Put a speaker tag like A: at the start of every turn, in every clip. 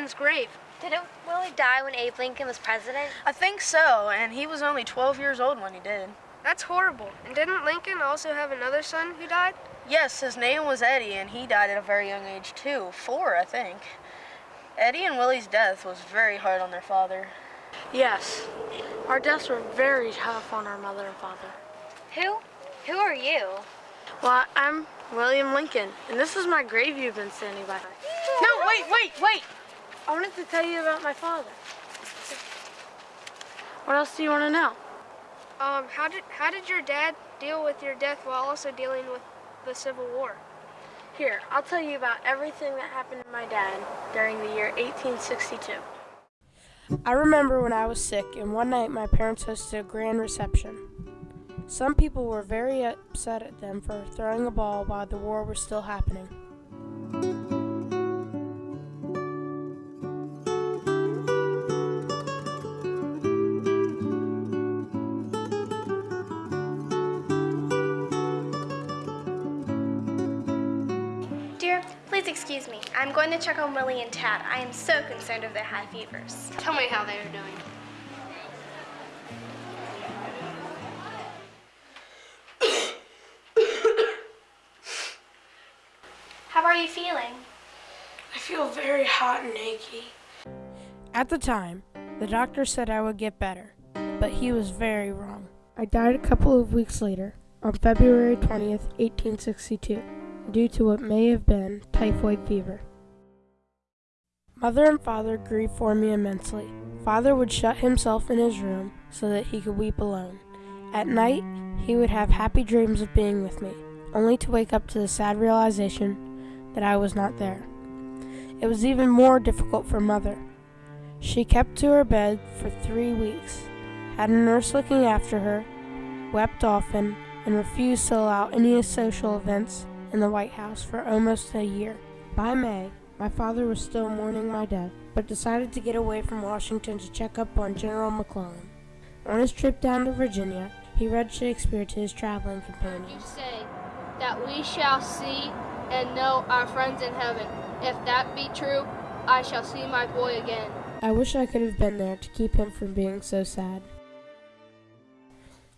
A: Lincoln's grave.
B: Didn't Willie die when Abe Lincoln was president?
C: I think so, and he was only 12 years old when he did.
A: That's horrible. And didn't Lincoln also have another son who died?
C: Yes, his name was Eddie, and he died at a very young age too. Four, I think. Eddie and Willie's death was very hard on their father.
D: Yes, our deaths were very tough on our mother and father.
B: Who? Who are you?
D: Well, I'm William Lincoln, and this is my grave you've been standing by.
C: No, wait, wait, wait!
D: I wanted to tell you about my father. What else do you want to know?
A: Um, how did how did your dad deal with your death while also dealing with the Civil War?
D: Here, I'll tell you about everything that happened to my dad during the year 1862. I remember when I was sick, and one night my parents hosted a grand reception. Some people were very upset at them for throwing a ball while the war was still happening.
E: Dear, please excuse me. I'm going to check on Willie and Tad. I am so concerned of their high fevers.
A: Tell me how they are doing.
E: How are you feeling?
D: I feel very hot and achy. At the time, the doctor said I would get better, but he was very wrong. I died a couple of weeks later, on February 20th, 1862, due to what may have been typhoid fever. Mother and father grieved for me immensely. Father would shut himself in his room so that he could weep alone. At night, he would have happy dreams of being with me, only to wake up to the sad realization that I was not there. It was even more difficult for mother. She kept to her bed for three weeks, had a nurse looking after her, wept often, and refused to allow any social events in the White House for almost a year. By May, my father was still mourning my death, but decided to get away from Washington to check up on General McClellan. On his trip down to Virginia, he read Shakespeare to his traveling
F: You say that we shall see and know our friends in heaven. If that be true, I shall see my boy again.
D: I wish I could have been there to keep him from being so sad.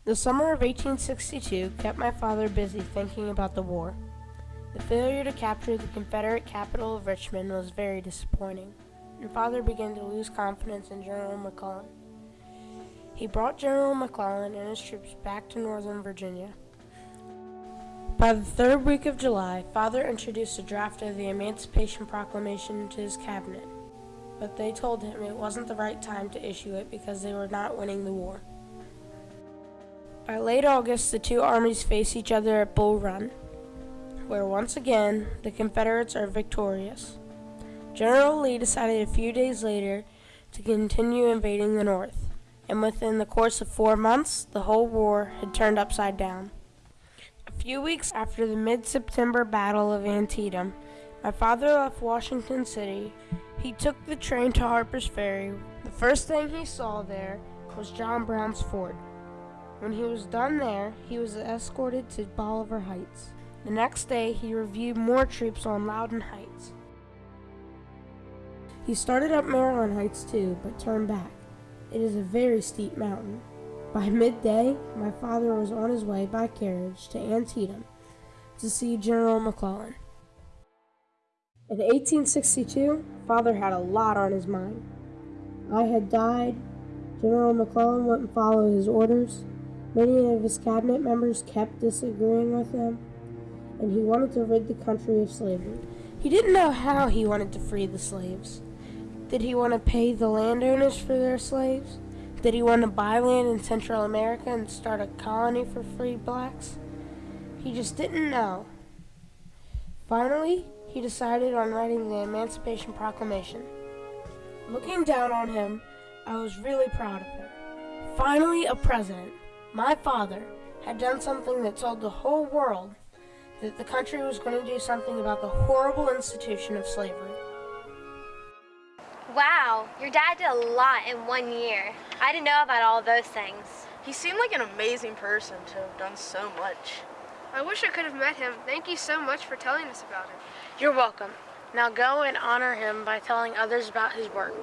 D: The summer of 1862 kept my father busy thinking about the war. The failure to capture the Confederate capital of Richmond was very disappointing, and father began to lose confidence in General McClellan. He brought General McClellan and his troops back to Northern Virginia. By the third week of July, father introduced a draft of the Emancipation Proclamation to his cabinet, but they told him it wasn't the right time to issue it because they were not winning the war. By late August, the two armies face each other at Bull Run, where once again the Confederates are victorious. General Lee decided a few days later to continue invading the North, and within the course of four months, the whole war had turned upside down. A few weeks after the mid September Battle of Antietam, my father left Washington City. He took the train to Harper's Ferry. The first thing he saw there was John Brown's fort. When he was done there, he was escorted to Bolivar Heights. The next day, he reviewed more troops on Loudon Heights. He started up Maryland Heights too, but turned back. It is a very steep mountain. By midday, my father was on his way by carriage to Antietam to see General McClellan. In 1862, father had a lot on his mind. I had died. General McClellan wouldn't follow his orders. Many of his cabinet members kept disagreeing with him, and he wanted to rid the country of slavery. He didn't know how he wanted to free the slaves. Did he want to pay the landowners for their slaves? Did he want to buy land in Central America and start a colony for free blacks? He just didn't know. Finally, he decided on writing the Emancipation Proclamation. Looking down on him, I was really proud of him. Finally, a president, my father, had done something that told the whole world that the country was going to do something about the horrible institution of slavery.
B: Wow, your dad did a lot in one year. I didn't know about all those things.
C: He seemed like an amazing person to have done so much.
A: I wish I could have met him. Thank you so much for telling us about it.
D: You're welcome.
G: Now go and honor him by telling others about his work.